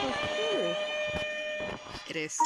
It is.